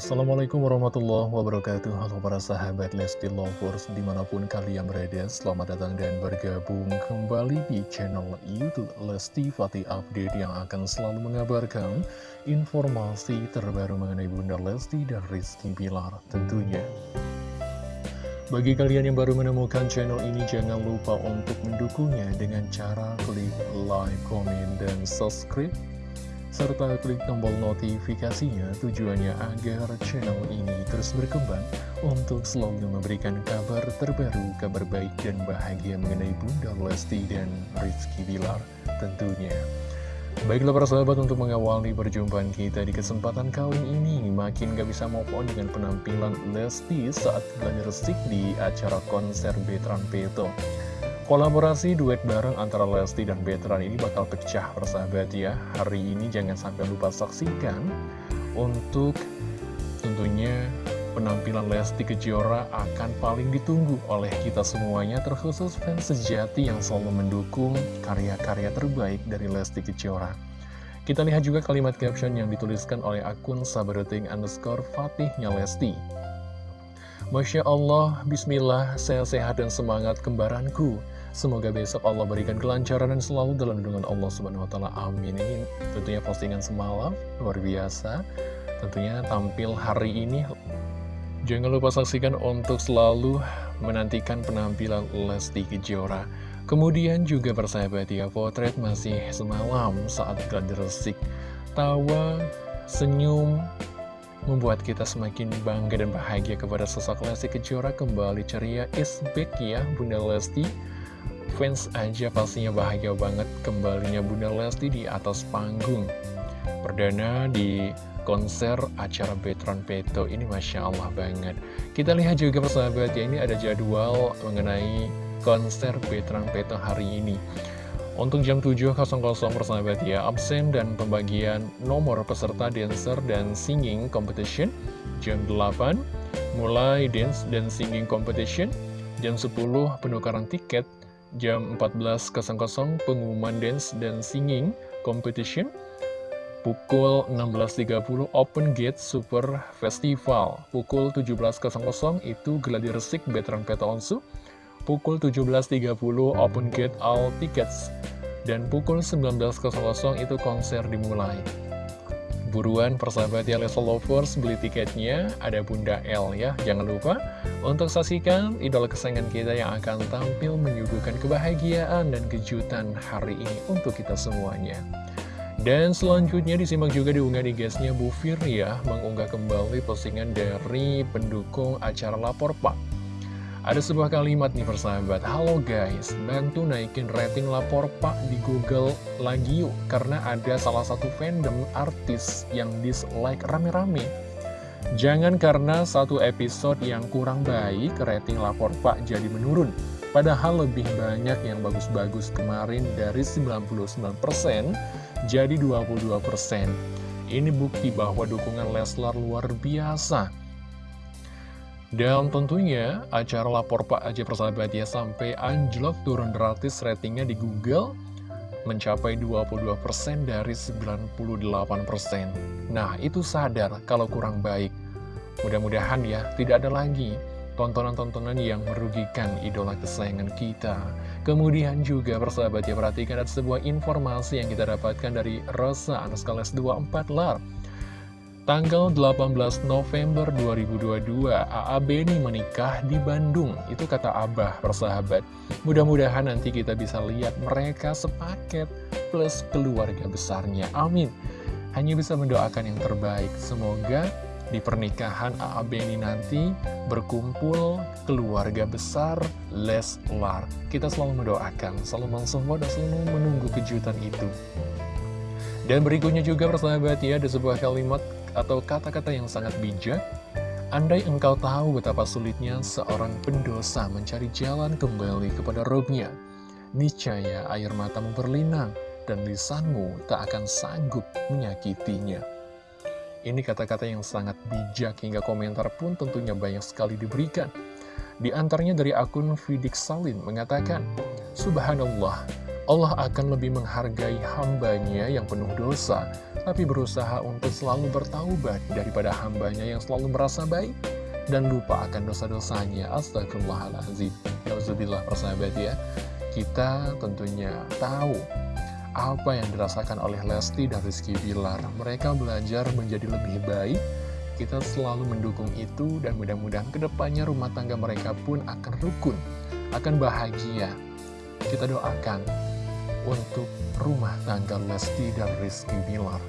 Assalamualaikum warahmatullahi wabarakatuh. Halo para sahabat Lesti Lovers Di mana pun kalian berada Selamat datang dan bergabung kembali di channel Youtube Lesti Fatih Update Yang akan selalu mengabarkan Informasi terbaru mengenai Bunda Lesti dan Rizky Bilar tentunya. Bagi kalian yang baru menemukan channel ini, jangan lupa untuk mendukungnya dengan cara klik like, komen, dan subscribe serta klik tombol notifikasinya tujuannya agar channel ini terus berkembang untuk selalu memberikan kabar terbaru, kabar baik dan bahagia mengenai Bunda Lesti dan Rizky Bilar tentunya. Baiklah para sahabat untuk mengawali perjumpaan kita di kesempatan kali ini Makin gak bisa move on dengan penampilan Lesti saat gladi resik di acara konser Betran Peto Kolaborasi duet bareng antara Lesti dan Betran ini bakal pecah persahabat ya. Hari ini jangan sampai lupa saksikan Untuk tentunya penampilan Lesti Kejora akan paling ditunggu oleh kita semuanya Terkhusus fans sejati yang selalu mendukung karya-karya terbaik dari Lesti Kejora. Kita lihat juga kalimat caption yang dituliskan oleh akun sabaruting underscore fatihnya Lesti. Masya Allah, Bismillah, sehat-sehat dan semangat kembaranku Semoga besok Allah berikan kelancaran dan selalu dalam lindungan Allah Subhanahu wa taala. Amin. Ini tentunya postingan semalam luar biasa. Tentunya tampil hari ini. Jangan lupa saksikan untuk selalu menantikan penampilan Lesti Kejora. Kemudian juga persahabat ya, potret masih semalam saat gladi resik. Tawa, senyum, membuat kita semakin bangga dan bahagia kepada sosok Lesti Kejora kembali ceria is back ya Bunda Lesti fans aja pastinya bahagia banget kembalinya Bunda Lesti di atas panggung Perdana di konser acara Betron Peto ini Masya Allah banget Kita lihat juga persahabat ya ini ada jadwal mengenai konser Betron Peto hari ini untuk jam 7.00 persahabat ya, absen dan pembagian nomor peserta dancer dan singing competition. Jam 8, mulai dance dan singing competition. Jam 10, penukaran tiket jam 14.00 pengumuman dance dan singing competition. Pukul 16.30 Open Gate Super Festival. Pukul 17.00 itu gladi resik veteran Peta Onsu. Pukul 17.30 Open Gate All Tickets. Dan pukul 19.00 itu konser dimulai Buruan persahabat ya Leslie Lovers beli tiketnya ada Bunda L ya. Jangan lupa untuk saksikan idola kesayangan kita yang akan tampil menyuguhkan kebahagiaan dan kejutan hari ini untuk kita semuanya. Dan selanjutnya disimak juga diunggah di guysnya Bu Fir ya Mengunggah kembali postingan dari pendukung acara Lapor Pak ada sebuah kalimat nih persahabat. Halo guys, bantu naikin rating lapor pak di Google lagi yuk Karena ada salah satu fandom artis yang dislike rame-rame. Jangan karena satu episode yang kurang baik rating lapor pak jadi menurun. Padahal lebih banyak yang bagus-bagus kemarin dari 99% jadi 22% Ini bukti bahwa dukungan Leslar luar biasa dan tentunya acara lapor Pak Aja persahabat ya sampai anjlok turun gratis ratingnya di Google mencapai 22% dari 98%. Nah itu sadar kalau kurang baik. Mudah-mudahan ya tidak ada lagi tontonan-tontonan yang merugikan idola kesayangan kita. Kemudian juga persahabat ya perhatikan ada sebuah informasi yang kita dapatkan dari Rosa Anuskales 24 Lar. Tanggal 18 November 2022, AA Beni menikah di Bandung. Itu kata Abah, persahabat. Mudah-mudahan nanti kita bisa lihat mereka sepaket plus keluarga besarnya. Amin. Hanya bisa mendoakan yang terbaik. Semoga di pernikahan AA Beni nanti berkumpul keluarga besar Leslar. Kita selalu mendoakan, selalu mensupport dan selalu menunggu kejutan itu. Dan berikutnya juga persahabat ya, ada sebuah kalimat atau kata-kata yang sangat bijak, Andai engkau tahu betapa sulitnya seorang pendosa mencari jalan kembali kepada robnya, niscaya air matamu berlinang dan lisanmu tak akan sanggup menyakitinya. Ini kata-kata yang sangat bijak hingga komentar pun tentunya banyak sekali diberikan. Di antaranya dari akun Fidik Salim mengatakan, Subhanallah, Allah akan lebih menghargai hambanya yang penuh dosa tapi berusaha untuk selalu bertaubat daripada hambanya yang selalu merasa baik dan lupa akan dosa-dosanya. Astagfirullahaladzim. Nauzubillah persahabat ya. Kita tentunya tahu apa yang dirasakan oleh Lesti dan Rizky Bilar. Mereka belajar menjadi lebih baik. Kita selalu mendukung itu dan mudah-mudahan ke depannya rumah tangga mereka pun akan rukun, akan bahagia. Kita doakan untuk rumah tangga Lesti dan Rizky Bilar.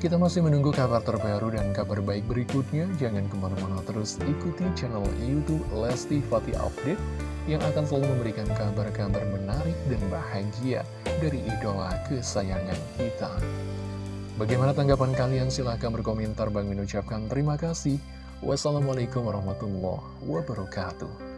Kita masih menunggu kabar terbaru dan kabar baik berikutnya. Jangan ke mana-mana terus ikuti channel Youtube Lesti Fatih Update yang akan selalu memberikan kabar-kabar menarik dan bahagia dari idola kesayangan kita. Bagaimana tanggapan kalian? Silahkan berkomentar. Bang mengucapkan terima kasih. Wassalamualaikum warahmatullahi wabarakatuh.